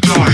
to die.